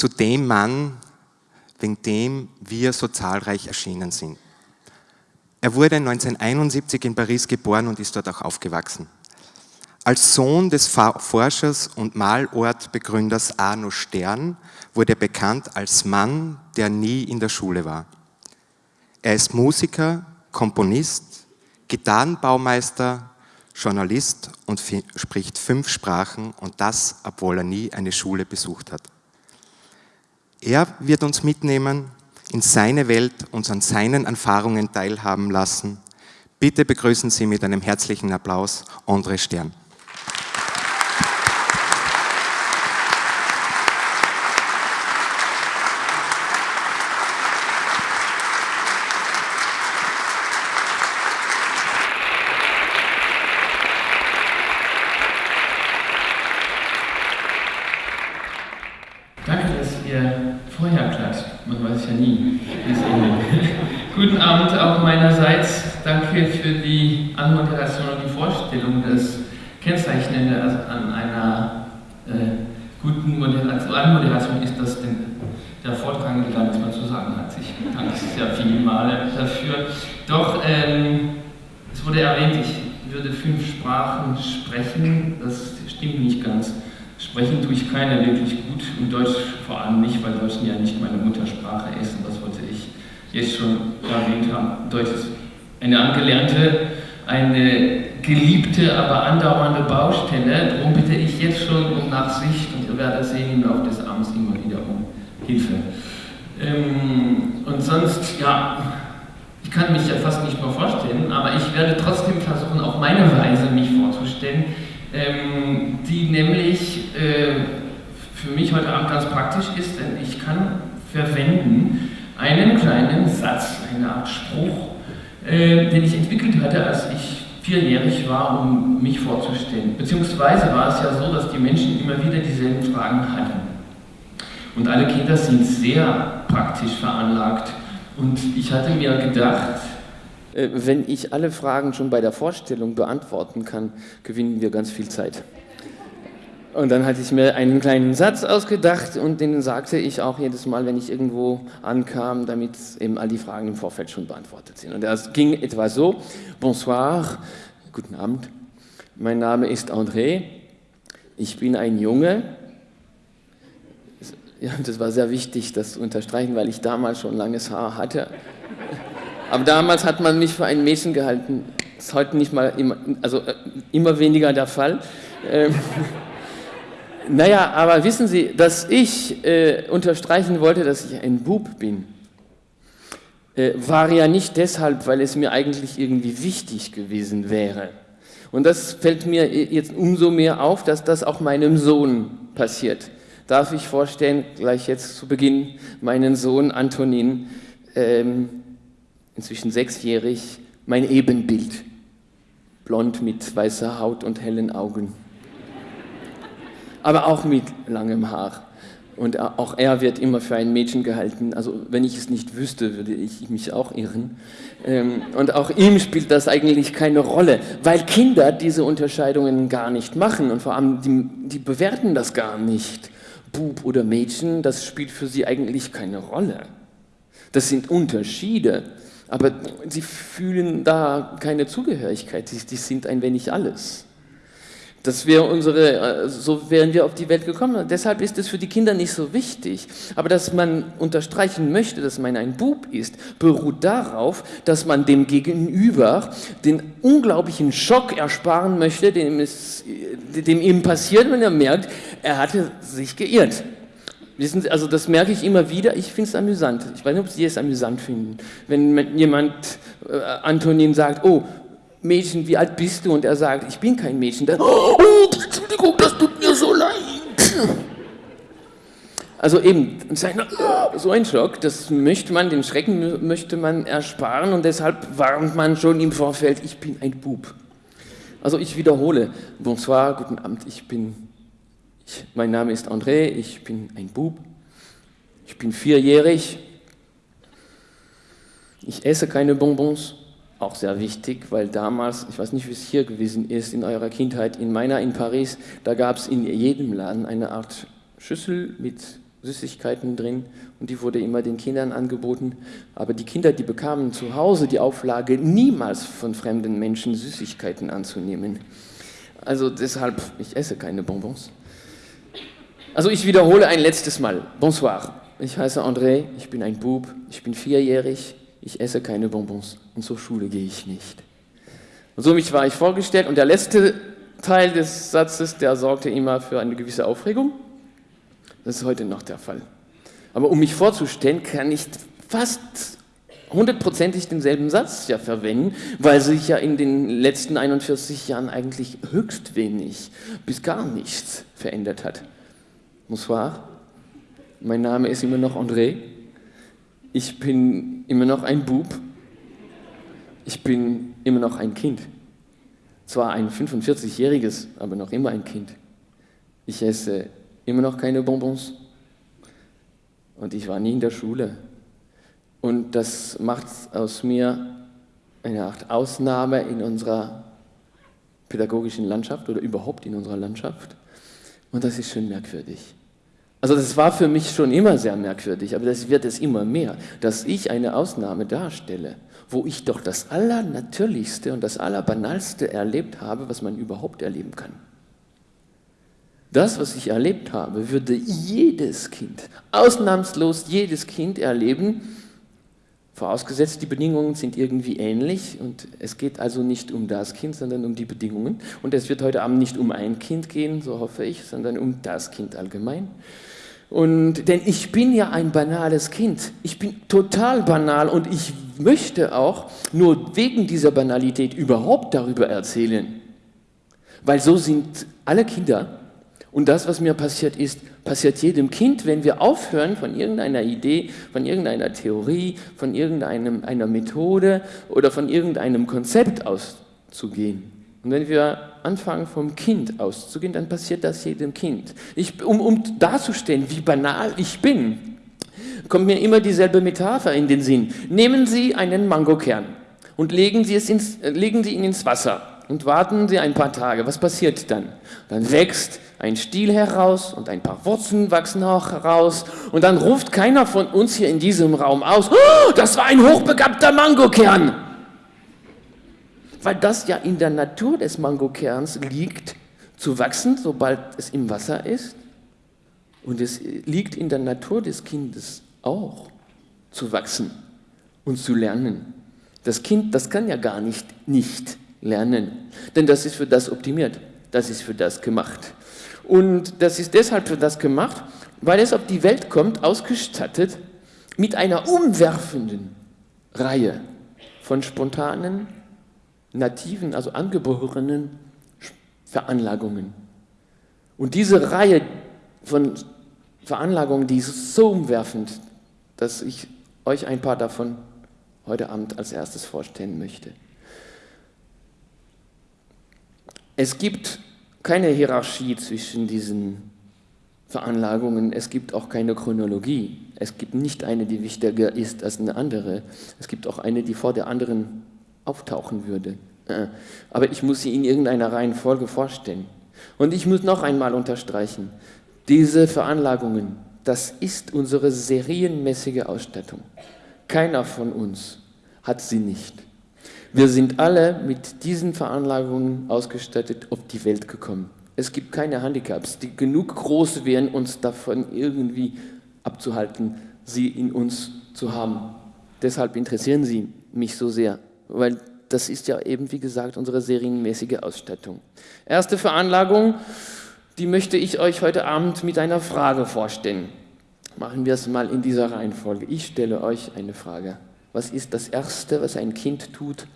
zu dem Mann, wegen dem wir so zahlreich erschienen sind. Er wurde 1971 in Paris geboren und ist dort auch aufgewachsen. Als Sohn des Forschers und Malortbegründers Arno Stern wurde er bekannt als Mann, der nie in der Schule war. Er ist Musiker, Komponist, Gitarrenbaumeister, Journalist und spricht fünf Sprachen und das, obwohl er nie eine Schule besucht hat. Er wird uns mitnehmen in seine Welt, uns an seinen Erfahrungen teilhaben lassen. Bitte begrüßen Sie mit einem herzlichen Applaus André Stern. danke für die Anmoderation und die Vorstellung. Das Kennzeichnende an einer äh, guten Moderation, Anmoderation ist, dass den, der Vortragende gar nichts mehr zu sagen hat. Ich danke sehr viele Male dafür. Doch, ähm, es wurde erwähnt, ich würde fünf Sprachen sprechen. Das stimmt nicht ganz. Sprechen tue ich keine wirklich gut und Deutsch vor allem nicht, weil Deutsch ja nicht meine Muttersprache ist und das wollte ich jetzt schon erwähnt haben. Deutsch ist eine angelernte, eine geliebte, aber andauernde Baustelle. Darum bitte ich jetzt schon um Nachsicht und ihr werdet sehen im Laufe des Abends immer wieder um Hilfe. Ähm, und sonst, ja, ich kann mich ja fast nicht mehr vorstellen, aber ich werde trotzdem versuchen, auf meine Weise mich vorzustellen, ähm, die nämlich äh, für mich heute Abend ganz praktisch ist, denn ich kann verwenden einen kleinen Satz, eine Art Spruch, äh, den ich entwickelt hatte, als ich vierjährig war, um mich vorzustellen. Beziehungsweise war es ja so, dass die Menschen immer wieder dieselben Fragen hatten. Und alle Kinder sind sehr praktisch veranlagt. Und ich hatte mir gedacht, wenn ich alle Fragen schon bei der Vorstellung beantworten kann, gewinnen wir ganz viel Zeit. Und dann hatte ich mir einen kleinen Satz ausgedacht und den sagte ich auch jedes Mal, wenn ich irgendwo ankam, damit eben all die Fragen im Vorfeld schon beantwortet sind. Und das ging etwa so, Bonsoir, guten Abend, mein Name ist André, ich bin ein Junge. Ja, das war sehr wichtig, das zu unterstreichen, weil ich damals schon langes Haar hatte. Aber damals hat man mich für ein Mädchen gehalten. Ist heute nicht mal, immer, also äh, immer weniger der Fall. Ähm, naja, aber wissen Sie, dass ich äh, unterstreichen wollte, dass ich ein Bub bin, äh, war ja nicht deshalb, weil es mir eigentlich irgendwie wichtig gewesen wäre. Und das fällt mir jetzt umso mehr auf, dass das auch meinem Sohn passiert. Darf ich vorstellen, gleich jetzt zu Beginn, meinen Sohn Antonin, ähm, inzwischen sechsjährig, mein Ebenbild. Blond mit weißer Haut und hellen Augen aber auch mit langem Haar. Und auch er wird immer für ein Mädchen gehalten. Also wenn ich es nicht wüsste, würde ich mich auch irren. Ähm, und auch ihm spielt das eigentlich keine Rolle, weil Kinder diese Unterscheidungen gar nicht machen und vor allem die, die bewerten das gar nicht. Bub oder Mädchen, das spielt für sie eigentlich keine Rolle. Das sind Unterschiede, aber sie fühlen da keine Zugehörigkeit, die, die sind ein wenig alles. Das wäre unsere, äh, so wären wir auf die Welt gekommen. Deshalb ist es für die Kinder nicht so wichtig. Aber dass man unterstreichen möchte, dass man ein Bub ist, beruht darauf, dass man dem Gegenüber den unglaublichen Schock ersparen möchte, dem, es, dem ihm passiert, wenn er merkt, er hatte sich geirrt. Wissen Sie, also das merke ich immer wieder, ich finde es amüsant. Ich weiß nicht, ob Sie es amüsant finden. Wenn jemand, äh, Antonin sagt, oh, Mädchen, wie alt bist du? Und er sagt, ich bin kein Mädchen. Dann, oh, Entschuldigung, das tut mir so leid. Also eben, so ein Schock, das möchte man, den Schrecken möchte man ersparen und deshalb warnt man schon im Vorfeld, ich bin ein Bub. Also ich wiederhole, bonsoir, guten Abend, ich bin, ich, mein Name ist André, ich bin ein Bub, ich bin vierjährig, ich esse keine Bonbons, auch sehr wichtig, weil damals, ich weiß nicht, wie es hier gewesen ist, in eurer Kindheit, in meiner in Paris, da gab es in jedem Laden eine Art Schüssel mit Süßigkeiten drin und die wurde immer den Kindern angeboten. Aber die Kinder, die bekamen zu Hause die Auflage, niemals von fremden Menschen Süßigkeiten anzunehmen. Also deshalb, ich esse keine Bonbons. Also ich wiederhole ein letztes Mal. Bonsoir. Ich heiße André, ich bin ein Bub, ich bin vierjährig, ich esse keine Bonbons und zur Schule gehe ich nicht. Und so mich war ich vorgestellt und der letzte Teil des Satzes, der sorgte immer für eine gewisse Aufregung. Das ist heute noch der Fall. Aber um mich vorzustellen, kann ich fast hundertprozentig denselben Satz ja verwenden, weil sich ja in den letzten 41 Jahren eigentlich höchst wenig bis gar nichts verändert hat. Bonsoir, mein Name ist immer noch André, ich bin immer noch ein Bub, ich bin immer noch ein Kind. Zwar ein 45-jähriges, aber noch immer ein Kind. Ich esse immer noch keine Bonbons und ich war nie in der Schule. Und das macht aus mir eine Art Ausnahme in unserer pädagogischen Landschaft oder überhaupt in unserer Landschaft. Und das ist schon merkwürdig. Also das war für mich schon immer sehr merkwürdig, aber das wird es immer mehr, dass ich eine Ausnahme darstelle, wo ich doch das Allernatürlichste und das Allerbanalste erlebt habe, was man überhaupt erleben kann. Das, was ich erlebt habe, würde jedes Kind, ausnahmslos jedes Kind erleben, Vorausgesetzt, die Bedingungen sind irgendwie ähnlich und es geht also nicht um das Kind, sondern um die Bedingungen. Und es wird heute Abend nicht um ein Kind gehen, so hoffe ich, sondern um das Kind allgemein. Und, denn ich bin ja ein banales Kind. Ich bin total banal und ich möchte auch nur wegen dieser Banalität überhaupt darüber erzählen. Weil so sind alle Kinder. Und das, was mir passiert ist, passiert jedem Kind, wenn wir aufhören, von irgendeiner Idee, von irgendeiner Theorie, von irgendeiner Methode oder von irgendeinem Konzept auszugehen. Und wenn wir anfangen, vom Kind auszugehen, dann passiert das jedem Kind. Ich, um, um darzustellen, wie banal ich bin, kommt mir immer dieselbe Metapher in den Sinn. Nehmen Sie einen Mangokern und legen Sie, es ins, legen Sie ihn ins Wasser und warten Sie ein paar Tage. Was passiert dann? Dann wächst ein Stiel heraus und ein paar Wurzeln wachsen auch heraus und dann ruft keiner von uns hier in diesem Raum aus, oh, das war ein hochbegabter Mangokern. Weil das ja in der Natur des Mangokerns liegt, zu wachsen, sobald es im Wasser ist. Und es liegt in der Natur des Kindes auch, zu wachsen und zu lernen. Das Kind, das kann ja gar nicht nicht lernen, denn das ist für das optimiert, das ist für das gemacht. Und das ist deshalb für das gemacht, weil es auf die Welt kommt, ausgestattet mit einer umwerfenden Reihe von spontanen, nativen, also angeborenen Veranlagungen. Und diese Reihe von Veranlagungen, die ist so umwerfend, dass ich euch ein paar davon heute Abend als erstes vorstellen möchte. Es gibt keine Hierarchie zwischen diesen Veranlagungen, es gibt auch keine Chronologie. Es gibt nicht eine, die wichtiger ist als eine andere. Es gibt auch eine, die vor der anderen auftauchen würde. Äh, aber ich muss sie in irgendeiner Reihenfolge vorstellen. Und ich muss noch einmal unterstreichen, diese Veranlagungen, das ist unsere serienmäßige Ausstattung. Keiner von uns hat sie nicht. Wir sind alle mit diesen Veranlagungen ausgestattet auf die Welt gekommen. Es gibt keine Handicaps, die genug groß wären, uns davon irgendwie abzuhalten, sie in uns zu haben. Deshalb interessieren sie mich so sehr, weil das ist ja eben, wie gesagt, unsere serienmäßige Ausstattung. Erste Veranlagung, die möchte ich euch heute Abend mit einer Frage vorstellen. Machen wir es mal in dieser Reihenfolge. Ich stelle euch eine Frage. Was ist das Erste, was ein Kind tut,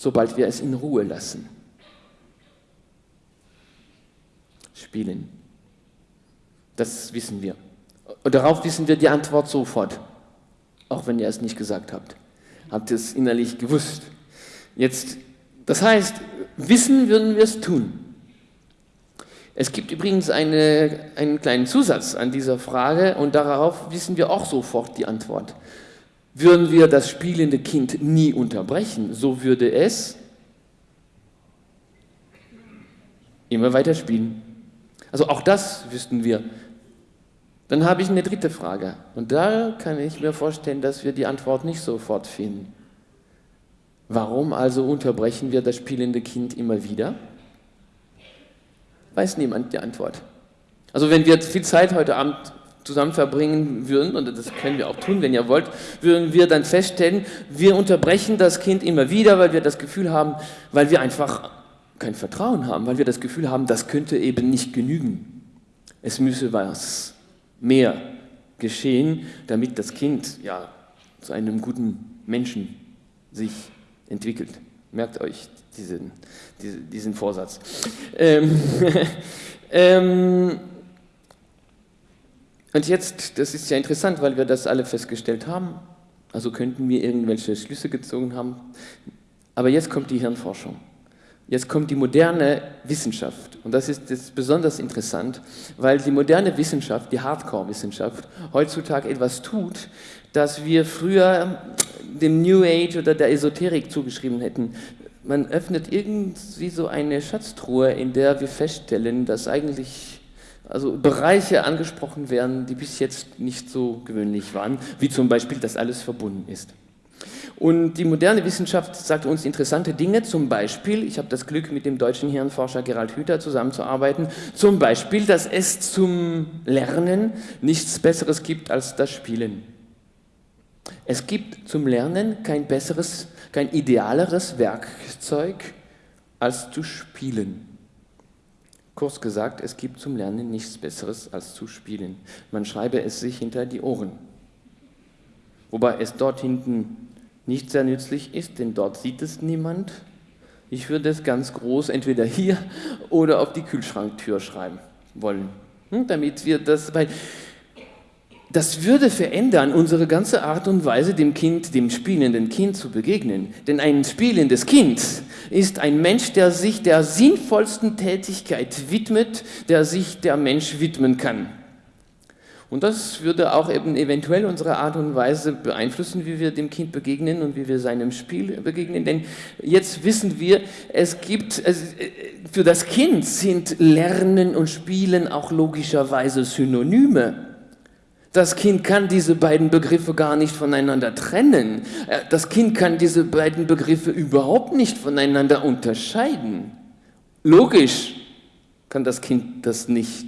sobald wir es in Ruhe lassen. Spielen. Das wissen wir. Und darauf wissen wir die Antwort sofort, auch wenn ihr es nicht gesagt habt. Habt ihr es innerlich gewusst. Jetzt, das heißt, wissen würden wir es tun. Es gibt übrigens eine, einen kleinen Zusatz an dieser Frage und darauf wissen wir auch sofort die Antwort. Würden wir das spielende Kind nie unterbrechen, so würde es immer weiter spielen. Also auch das wüssten wir. Dann habe ich eine dritte Frage. Und da kann ich mir vorstellen, dass wir die Antwort nicht sofort finden. Warum also unterbrechen wir das spielende Kind immer wieder? Weiß niemand die Antwort. Also wenn wir viel Zeit heute Abend zusammen verbringen würden, und das können wir auch tun, wenn ihr wollt, würden wir dann feststellen, wir unterbrechen das Kind immer wieder, weil wir das Gefühl haben, weil wir einfach kein Vertrauen haben, weil wir das Gefühl haben, das könnte eben nicht genügen. Es müsse was mehr geschehen, damit das Kind ja zu einem guten Menschen sich entwickelt. Merkt euch diesen, diesen, diesen Vorsatz. Ähm, ähm, und jetzt, das ist ja interessant, weil wir das alle festgestellt haben, also könnten wir irgendwelche Schlüsse gezogen haben, aber jetzt kommt die Hirnforschung. Jetzt kommt die moderne Wissenschaft und das ist, ist besonders interessant, weil die moderne Wissenschaft, die Hardcore-Wissenschaft, heutzutage etwas tut, das wir früher dem New Age oder der Esoterik zugeschrieben hätten. Man öffnet irgendwie so eine Schatztruhe, in der wir feststellen, dass eigentlich also Bereiche angesprochen werden, die bis jetzt nicht so gewöhnlich waren, wie zum Beispiel, dass alles verbunden ist. Und die moderne Wissenschaft sagt uns interessante Dinge, zum Beispiel, ich habe das Glück, mit dem deutschen Hirnforscher Gerald Hüther zusammenzuarbeiten, zum Beispiel, dass es zum Lernen nichts Besseres gibt als das Spielen. Es gibt zum Lernen kein besseres, kein idealeres Werkzeug als zu spielen. Kurz gesagt, es gibt zum Lernen nichts Besseres als zu spielen. Man schreibe es sich hinter die Ohren. Wobei es dort hinten nicht sehr nützlich ist, denn dort sieht es niemand. Ich würde es ganz groß entweder hier oder auf die Kühlschranktür schreiben wollen, hm, damit wir das, weil das würde verändern unsere ganze Art und Weise, dem Kind, dem spielenden Kind zu begegnen. Denn ein spielendes Kind ist ein Mensch, der sich der sinnvollsten Tätigkeit widmet, der sich der Mensch widmen kann. Und das würde auch eben eventuell unsere Art und Weise beeinflussen, wie wir dem Kind begegnen und wie wir seinem Spiel begegnen. Denn jetzt wissen wir, es gibt, für das Kind sind Lernen und Spielen auch logischerweise Synonyme. Das Kind kann diese beiden Begriffe gar nicht voneinander trennen. Äh, das Kind kann diese beiden Begriffe überhaupt nicht voneinander unterscheiden. Logisch kann das Kind das nicht.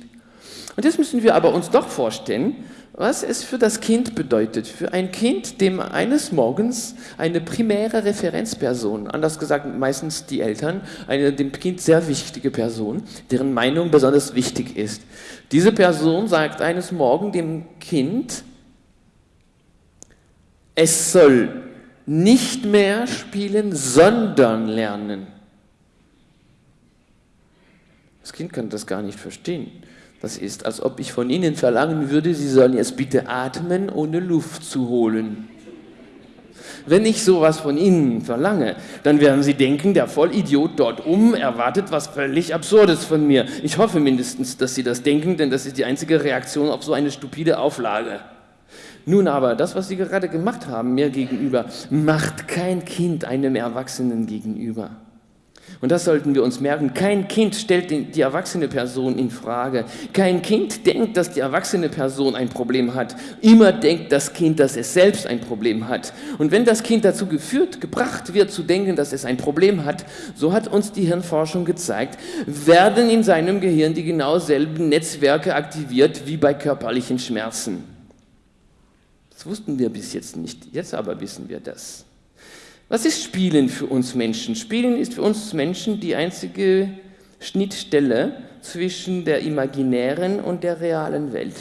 Und jetzt müssen wir aber uns doch vorstellen, was es für das Kind bedeutet. Für ein Kind, dem eines Morgens eine primäre Referenzperson, anders gesagt meistens die Eltern, eine dem Kind sehr wichtige Person, deren Meinung besonders wichtig ist. Diese Person sagt eines Morgens dem Kind, es soll nicht mehr spielen, sondern lernen. Das Kind kann das gar nicht verstehen. Das ist, als ob ich von Ihnen verlangen würde, Sie sollen jetzt bitte atmen, ohne Luft zu holen. Wenn ich sowas von Ihnen verlange, dann werden Sie denken, der Vollidiot dort um erwartet was völlig Absurdes von mir. Ich hoffe mindestens, dass Sie das denken, denn das ist die einzige Reaktion auf so eine stupide Auflage. Nun aber, das, was Sie gerade gemacht haben mir gegenüber, macht kein Kind einem Erwachsenen gegenüber. Und das sollten wir uns merken. Kein Kind stellt die erwachsene Person in Frage. Kein Kind denkt, dass die erwachsene Person ein Problem hat. Immer denkt das Kind, dass es selbst ein Problem hat. Und wenn das Kind dazu geführt, gebracht wird zu denken, dass es ein Problem hat, so hat uns die Hirnforschung gezeigt, werden in seinem Gehirn die genau selben Netzwerke aktiviert wie bei körperlichen Schmerzen. Das wussten wir bis jetzt nicht. Jetzt aber wissen wir das. Was ist Spielen für uns Menschen? Spielen ist für uns Menschen die einzige Schnittstelle zwischen der imaginären und der realen Welt.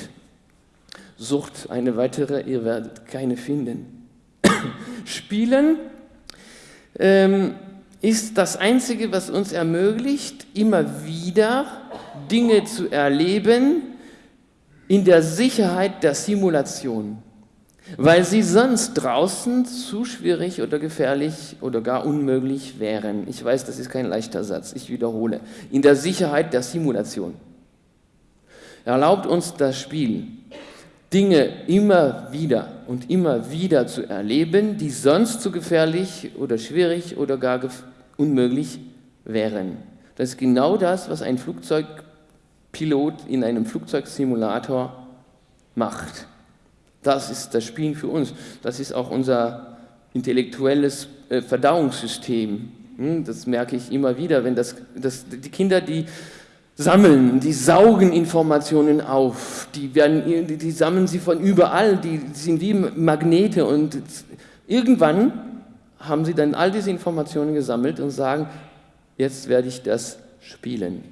Sucht eine weitere, ihr werdet keine finden. Spielen ähm, ist das Einzige, was uns ermöglicht, immer wieder Dinge zu erleben in der Sicherheit der Simulation weil sie sonst draußen zu schwierig oder gefährlich oder gar unmöglich wären. Ich weiß, das ist kein leichter Satz, ich wiederhole. In der Sicherheit der Simulation. Erlaubt uns das Spiel, Dinge immer wieder und immer wieder zu erleben, die sonst zu gefährlich oder schwierig oder gar unmöglich wären. Das ist genau das, was ein Flugzeugpilot in einem Flugzeugsimulator macht. Das ist das Spielen für uns. Das ist auch unser intellektuelles äh, Verdauungssystem. Hm, das merke ich immer wieder, wenn das, das, die Kinder, die sammeln, die saugen Informationen auf, die, werden, die, die sammeln sie von überall, die sind wie Magnete und irgendwann haben sie dann all diese Informationen gesammelt und sagen, jetzt werde ich das spielen.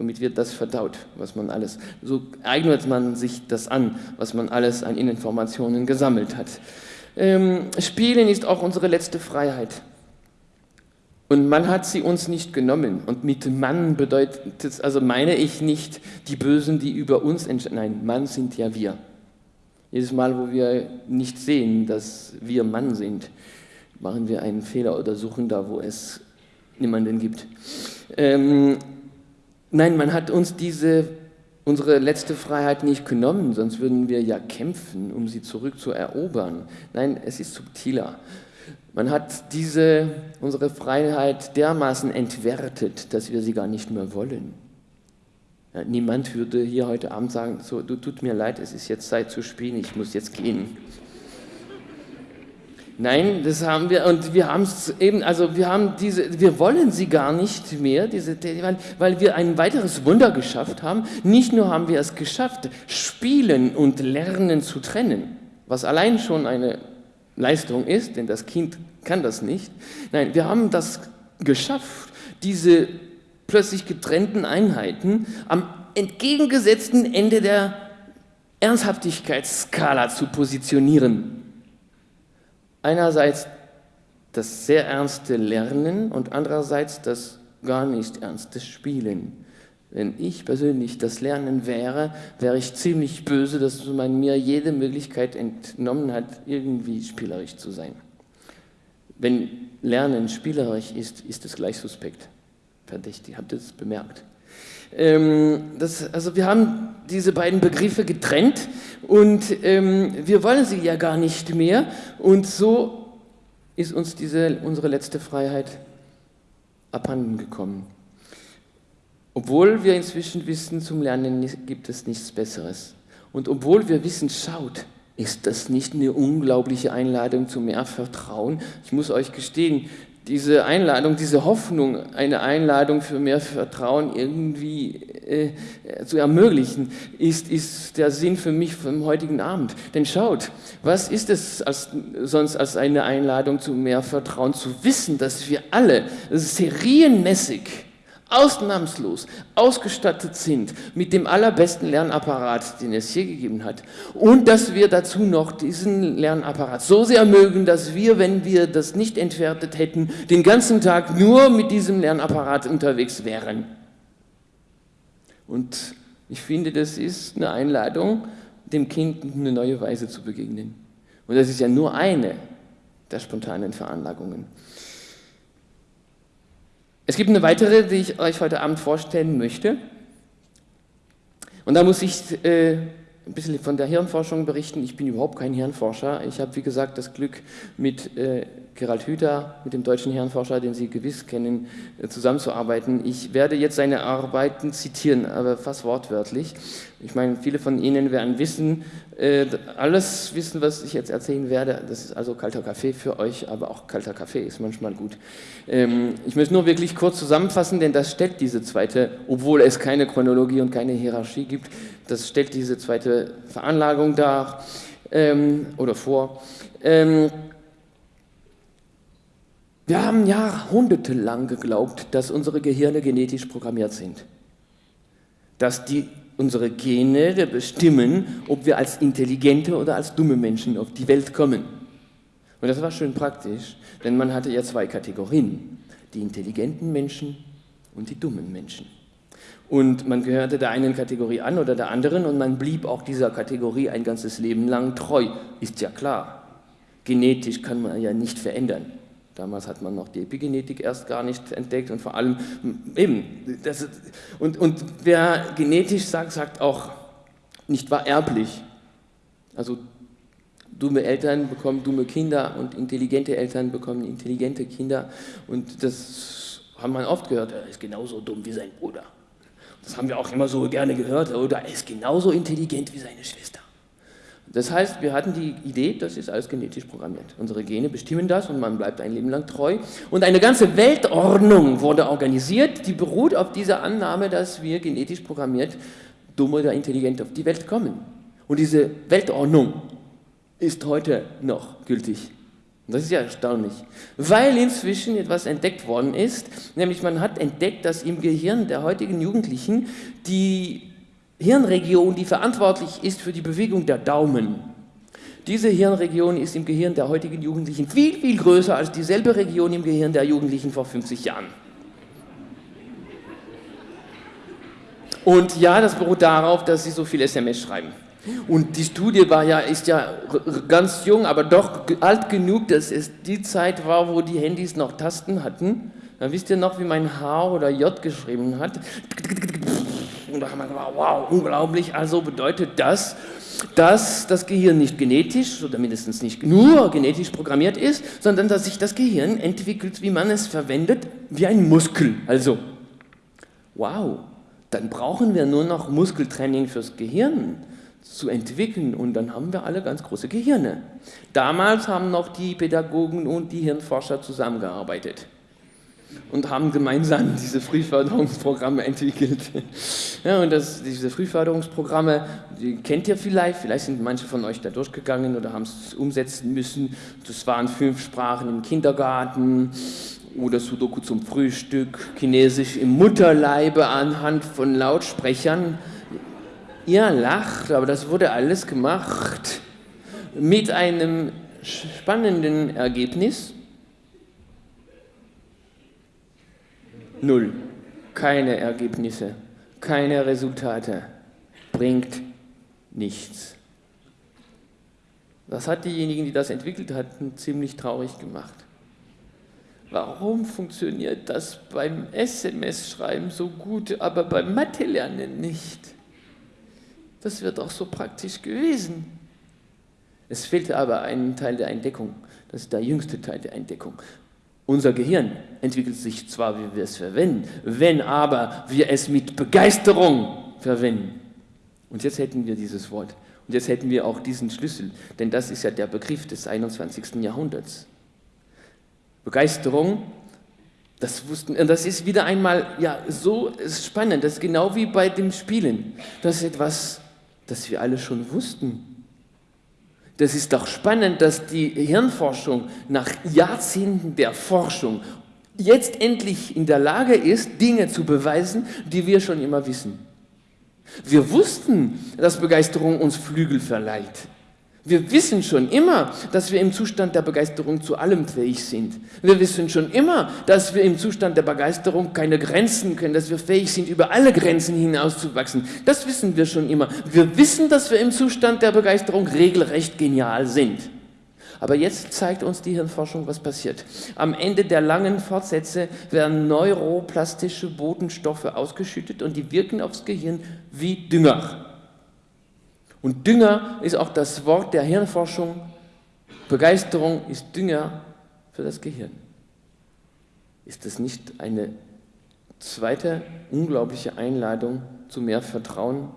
Somit wird das verdaut, was man alles, so eignet man sich das an, was man alles an Informationen gesammelt hat. Ähm, Spielen ist auch unsere letzte Freiheit. Und man hat sie uns nicht genommen. Und mit Mann bedeutet es, also meine ich nicht die Bösen, die über uns entscheiden. Nein, Mann sind ja wir. Jedes Mal, wo wir nicht sehen, dass wir Mann sind, machen wir einen Fehler oder suchen da, wo es niemanden gibt. Ähm, Nein, man hat uns diese, unsere letzte Freiheit nicht genommen, sonst würden wir ja kämpfen, um sie zurückzuerobern. Nein, es ist subtiler. Man hat diese, unsere Freiheit dermaßen entwertet, dass wir sie gar nicht mehr wollen. Ja, niemand würde hier heute Abend sagen, so, du tut mir leid, es ist jetzt Zeit zu spielen, ich muss jetzt gehen. Nein, das haben wir und wir haben es eben, also wir haben diese, wir wollen sie gar nicht mehr, diese, weil wir ein weiteres Wunder geschafft haben. Nicht nur haben wir es geschafft, Spielen und Lernen zu trennen, was allein schon eine Leistung ist, denn das Kind kann das nicht. Nein, wir haben das geschafft, diese plötzlich getrennten Einheiten am entgegengesetzten Ende der Ernsthaftigkeitsskala zu positionieren einerseits das sehr ernste Lernen und andererseits das gar nicht ernste Spielen. Wenn ich persönlich das Lernen wäre, wäre ich ziemlich böse, dass man mir jede Möglichkeit entnommen hat, irgendwie spielerisch zu sein. Wenn Lernen spielerisch ist, ist es gleich suspekt. Verdächtig, habt ihr das bemerkt? Ähm, das, also wir haben diese beiden Begriffe getrennt und ähm, wir wollen sie ja gar nicht mehr und so ist uns diese, unsere letzte Freiheit abhanden gekommen. Obwohl wir inzwischen wissen, zum Lernen gibt es nichts Besseres. Und obwohl wir wissen, schaut, ist das nicht eine unglaubliche Einladung zu mehr Vertrauen? Ich muss euch gestehen, diese Einladung, diese Hoffnung, eine Einladung für mehr Vertrauen irgendwie äh, zu ermöglichen, ist, ist der Sinn für mich vom heutigen Abend. Denn schaut, was ist es als, sonst als eine Einladung zu mehr Vertrauen, zu wissen, dass wir alle serienmäßig ausnahmslos ausgestattet sind mit dem allerbesten Lernapparat, den es je gegeben hat. Und dass wir dazu noch diesen Lernapparat so sehr mögen, dass wir, wenn wir das nicht entwertet hätten, den ganzen Tag nur mit diesem Lernapparat unterwegs wären. Und ich finde, das ist eine Einladung, dem Kind eine neue Weise zu begegnen. Und das ist ja nur eine der spontanen Veranlagungen. Es gibt eine weitere, die ich euch heute Abend vorstellen möchte. Und da muss ich äh, ein bisschen von der Hirnforschung berichten. Ich bin überhaupt kein Hirnforscher. Ich habe, wie gesagt, das Glück, mit äh, Gerald Hüther, mit dem deutschen Hirnforscher, den Sie gewiss kennen, äh, zusammenzuarbeiten. Ich werde jetzt seine Arbeiten zitieren, aber fast wortwörtlich. Ich meine, viele von Ihnen werden wissen, äh, alles wissen, was ich jetzt erzählen werde. Das ist also kalter Kaffee für euch, aber auch kalter Kaffee ist manchmal gut. Ähm, ich möchte nur wirklich kurz zusammenfassen, denn das stellt diese zweite, obwohl es keine Chronologie und keine Hierarchie gibt, das stellt diese zweite Veranlagung dar ähm, oder vor. Ähm, wir haben jahrhundertelang geglaubt, dass unsere Gehirne genetisch programmiert sind. Dass die, unsere Gene bestimmen, ob wir als intelligente oder als dumme Menschen auf die Welt kommen. Und das war schön praktisch, denn man hatte ja zwei Kategorien, die intelligenten Menschen und die dummen Menschen. Und man gehörte der einen Kategorie an oder der anderen und man blieb auch dieser Kategorie ein ganzes Leben lang treu. Ist ja klar. Genetisch kann man ja nicht verändern. Damals hat man noch die Epigenetik erst gar nicht entdeckt und vor allem eben, das, und, und wer genetisch sagt, sagt auch, nicht wahr erblich. Also dumme Eltern bekommen dumme Kinder und intelligente Eltern bekommen intelligente Kinder und das hat man oft gehört, er ist genauso dumm wie sein Bruder. Das haben wir auch immer so gerne gehört. Oder er ist genauso intelligent wie seine Schwester. Das heißt, wir hatten die Idee, das ist alles genetisch programmiert. Unsere Gene bestimmen das und man bleibt ein Leben lang treu. Und eine ganze Weltordnung wurde organisiert, die beruht auf dieser Annahme, dass wir genetisch programmiert dumm oder intelligent auf die Welt kommen. Und diese Weltordnung ist heute noch gültig. Das ist ja erstaunlich, weil inzwischen etwas entdeckt worden ist, nämlich man hat entdeckt, dass im Gehirn der heutigen Jugendlichen die Hirnregion, die verantwortlich ist für die Bewegung der Daumen, diese Hirnregion ist im Gehirn der heutigen Jugendlichen viel, viel größer als dieselbe Region im Gehirn der Jugendlichen vor 50 Jahren. Und ja, das beruht darauf, dass sie so viel SMS schreiben. Und die Studie war ja, ist ja ganz jung, aber doch alt genug, dass es die Zeit war, wo die Handys noch Tasten hatten. Da wisst ihr noch, wie mein H oder J geschrieben hat. Und da haben wir gesagt, wow, unglaublich. Also bedeutet das, dass das Gehirn nicht genetisch oder mindestens nicht nur genetisch programmiert ist, sondern dass sich das Gehirn entwickelt, wie man es verwendet, wie ein Muskel. Also, wow, dann brauchen wir nur noch Muskeltraining fürs Gehirn zu entwickeln und dann haben wir alle ganz große Gehirne. Damals haben noch die Pädagogen und die Hirnforscher zusammengearbeitet und haben gemeinsam diese Frühförderungsprogramme entwickelt. Ja, und das, diese Frühförderungsprogramme, die kennt ihr vielleicht, vielleicht sind manche von euch da durchgegangen oder haben es umsetzen müssen. Das waren fünf Sprachen im Kindergarten oder Sudoku zum Frühstück, Chinesisch im Mutterleibe anhand von Lautsprechern. Ihr lacht, aber das wurde alles gemacht mit einem spannenden Ergebnis. Null. Keine Ergebnisse, keine Resultate. Bringt nichts. Das hat diejenigen, die das entwickelt hatten, ziemlich traurig gemacht. Warum funktioniert das beim SMS-Schreiben so gut, aber beim Mathe-Lernen nicht? Das wird auch so praktisch gewesen. Es fehlte aber ein Teil der Entdeckung. Das ist der jüngste Teil der Entdeckung. Unser Gehirn entwickelt sich zwar, wie wir es verwenden, wenn aber wir es mit Begeisterung verwenden. Und jetzt hätten wir dieses Wort. Und jetzt hätten wir auch diesen Schlüssel, denn das ist ja der Begriff des 21. Jahrhunderts. Begeisterung, das wussten, das ist wieder einmal ja so spannend, das ist genau wie bei dem Spielen. Das ist etwas, das wir alle schon wussten. Das ist doch spannend, dass die Hirnforschung nach Jahrzehnten der Forschung jetzt endlich in der Lage ist, Dinge zu beweisen, die wir schon immer wissen. Wir wussten, dass Begeisterung uns Flügel verleiht. Wir wissen schon immer, dass wir im Zustand der Begeisterung zu allem fähig sind. Wir wissen schon immer, dass wir im Zustand der Begeisterung keine Grenzen können, dass wir fähig sind, über alle Grenzen hinauszuwachsen. Das wissen wir schon immer. Wir wissen, dass wir im Zustand der Begeisterung regelrecht genial sind. Aber jetzt zeigt uns die Hirnforschung, was passiert. Am Ende der langen Fortsätze werden neuroplastische Botenstoffe ausgeschüttet und die wirken aufs Gehirn wie Dünger. Und Dünger ist auch das Wort der Hirnforschung. Begeisterung ist Dünger für das Gehirn. Ist das nicht eine zweite unglaubliche Einladung zu mehr Vertrauen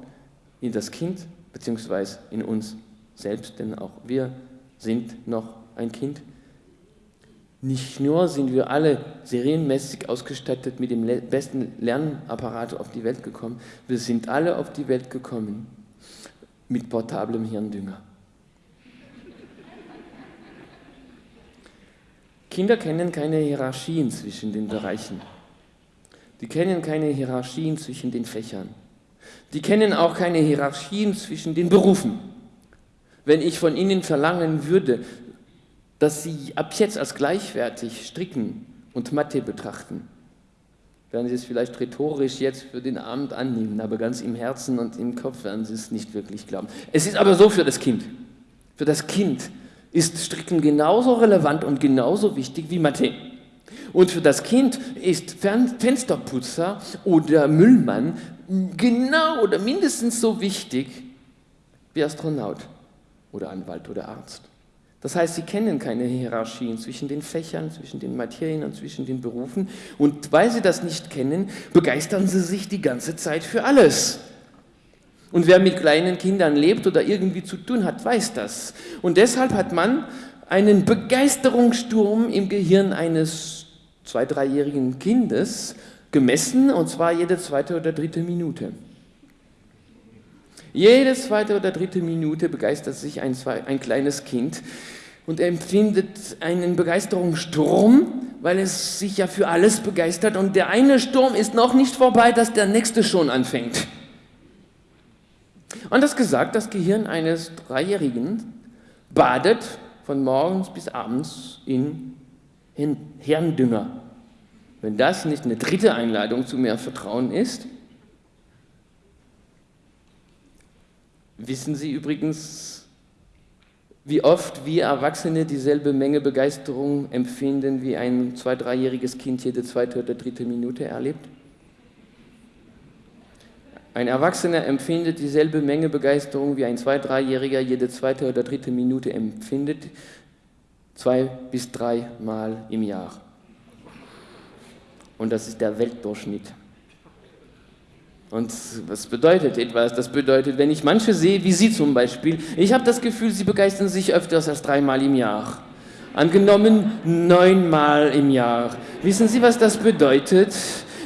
in das Kind bzw. in uns selbst? Denn auch wir sind noch ein Kind. Nicht nur sind wir alle serienmäßig ausgestattet mit dem besten Lernapparat auf die Welt gekommen, wir sind alle auf die Welt gekommen mit portablem Hirndünger. Kinder kennen keine Hierarchien zwischen den Bereichen. Die kennen keine Hierarchien zwischen den Fächern. Die kennen auch keine Hierarchien zwischen den Berufen. Wenn ich von ihnen verlangen würde, dass sie ab jetzt als gleichwertig Stricken und Mathe betrachten, werden Sie es vielleicht rhetorisch jetzt für den Abend annehmen, aber ganz im Herzen und im Kopf werden Sie es nicht wirklich glauben. Es ist aber so für das Kind. Für das Kind ist Stricken genauso relevant und genauso wichtig wie Mathe. Und für das Kind ist Fensterputzer oder Müllmann genau oder mindestens so wichtig wie Astronaut oder Anwalt oder Arzt. Das heißt, sie kennen keine Hierarchien zwischen den Fächern, zwischen den Materien und zwischen den Berufen. Und weil sie das nicht kennen, begeistern sie sich die ganze Zeit für alles. Und wer mit kleinen Kindern lebt oder irgendwie zu tun hat, weiß das. Und deshalb hat man einen Begeisterungssturm im Gehirn eines zwei-, dreijährigen Kindes gemessen, und zwar jede zweite oder dritte Minute. Jede zweite oder dritte Minute begeistert sich ein, ein kleines Kind und empfindet einen Begeisterungssturm, weil es sich ja für alles begeistert und der eine Sturm ist noch nicht vorbei, dass der nächste schon anfängt. Und das gesagt, das Gehirn eines Dreijährigen badet von morgens bis abends in Hirndünger. Wenn das nicht eine dritte Einladung zu mehr Vertrauen ist, Wissen Sie übrigens, wie oft wir Erwachsene dieselbe Menge Begeisterung empfinden, wie ein zwei-, dreijähriges Kind jede zweite oder dritte Minute erlebt? Ein Erwachsener empfindet dieselbe Menge Begeisterung, wie ein zwei-, dreijähriger jede zweite oder dritte Minute empfindet, zwei bis drei Mal im Jahr. Und das ist der Weltdurchschnitt. Und was bedeutet etwas? Das bedeutet, wenn ich manche sehe, wie Sie zum Beispiel, ich habe das Gefühl, Sie begeistern sich öfters als dreimal im Jahr. Angenommen neunmal im Jahr. Wissen Sie, was das bedeutet?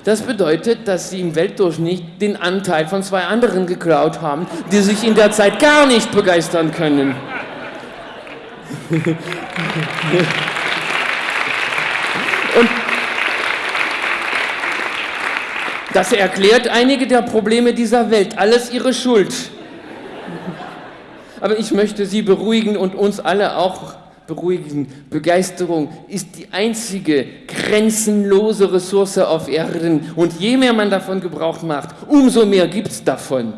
Das bedeutet, dass Sie im Weltdurchschnitt den Anteil von zwei anderen geklaut haben, die sich in der Zeit gar nicht begeistern können. Das erklärt einige der Probleme dieser Welt. Alles ihre Schuld. Aber ich möchte Sie beruhigen und uns alle auch beruhigen. Begeisterung ist die einzige grenzenlose Ressource auf Erden. Und je mehr man davon Gebrauch macht, umso mehr gibt es davon.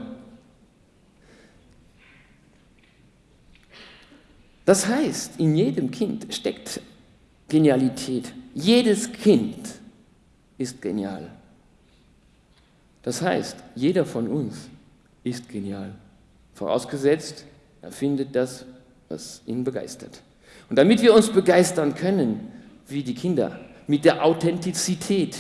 Das heißt, in jedem Kind steckt Genialität. Jedes Kind ist genial. Das heißt, jeder von uns ist genial. Vorausgesetzt, er findet das, was ihn begeistert. Und damit wir uns begeistern können, wie die Kinder, mit der Authentizität,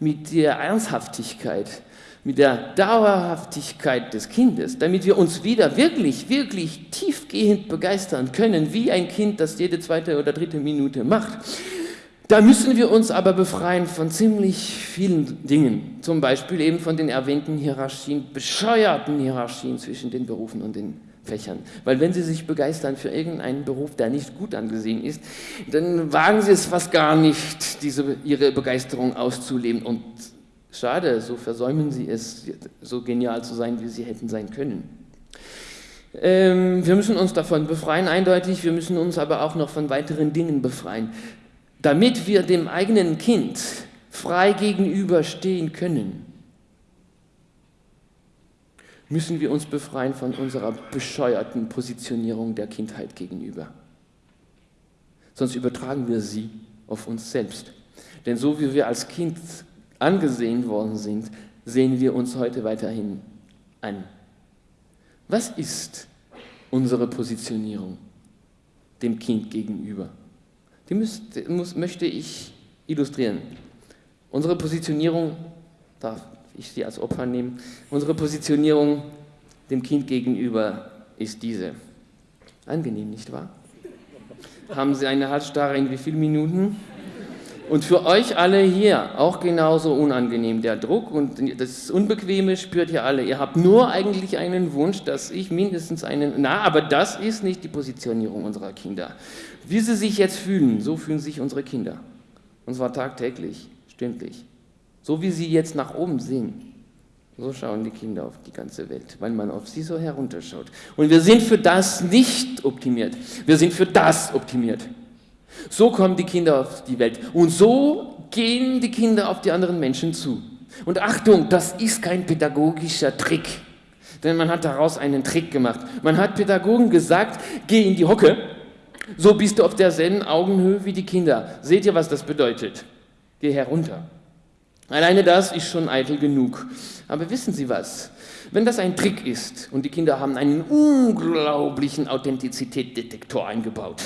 mit der Ernsthaftigkeit, mit der Dauerhaftigkeit des Kindes, damit wir uns wieder wirklich, wirklich tiefgehend begeistern können, wie ein Kind das jede zweite oder dritte Minute macht, da müssen wir uns aber befreien von ziemlich vielen Dingen, zum Beispiel eben von den erwähnten Hierarchien, bescheuerten Hierarchien zwischen den Berufen und den Fächern. Weil wenn Sie sich begeistern für irgendeinen Beruf, der nicht gut angesehen ist, dann wagen Sie es fast gar nicht, diese, Ihre Begeisterung auszuleben. Und schade, so versäumen Sie es, so genial zu sein, wie Sie hätten sein können. Ähm, wir müssen uns davon befreien, eindeutig, wir müssen uns aber auch noch von weiteren Dingen befreien damit wir dem eigenen Kind frei gegenüberstehen können, müssen wir uns befreien von unserer bescheuerten Positionierung der Kindheit gegenüber. Sonst übertragen wir sie auf uns selbst. Denn so wie wir als Kind angesehen worden sind, sehen wir uns heute weiterhin an. Was ist unsere Positionierung dem Kind gegenüber? Die müsste, muss, möchte ich illustrieren. Unsere Positionierung, darf ich sie als Opfer nehmen, unsere Positionierung dem Kind gegenüber ist diese. Angenehm, nicht wahr? Haben Sie eine Halsstarre in wie vielen Minuten? Und für euch alle hier auch genauso unangenehm. Der Druck und das Unbequeme spürt ihr alle. Ihr habt nur eigentlich einen Wunsch, dass ich mindestens einen... Na, aber das ist nicht die Positionierung unserer Kinder. Wie sie sich jetzt fühlen, so fühlen sich unsere Kinder. Und zwar tagtäglich, stündlich. So wie sie jetzt nach oben sehen, so schauen die Kinder auf die ganze Welt, weil man auf sie so herunterschaut. Und wir sind für das nicht optimiert. Wir sind für das optimiert. So kommen die Kinder auf die Welt. Und so gehen die Kinder auf die anderen Menschen zu. Und Achtung, das ist kein pädagogischer Trick. Denn man hat daraus einen Trick gemacht. Man hat Pädagogen gesagt, geh in die Hocke so bist du auf derselben Augenhöhe wie die Kinder. Seht ihr, was das bedeutet? Geh herunter. Alleine das ist schon eitel genug. Aber wissen Sie was? Wenn das ein Trick ist und die Kinder haben einen unglaublichen Authentizitätsdetektor eingebaut,